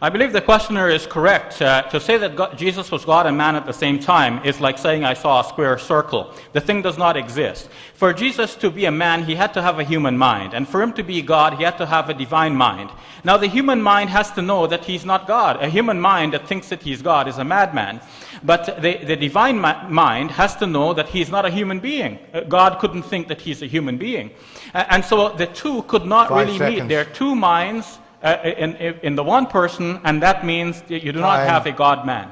I believe the questioner is correct. Uh, to say that God, Jesus was God and man at the same time is like saying I saw a square circle. The thing does not exist. For Jesus to be a man, he had to have a human mind. And for him to be God, he had to have a divine mind. Now, the human mind has to know that he's not God. A human mind that thinks that he's God is a madman. But the, the divine mind has to know that he's not a human being. Uh, God couldn't think that he's a human being. Uh, and so the two could not Five really seconds. meet. They're two minds uh, in, in the one person, and that means you do not have a God man.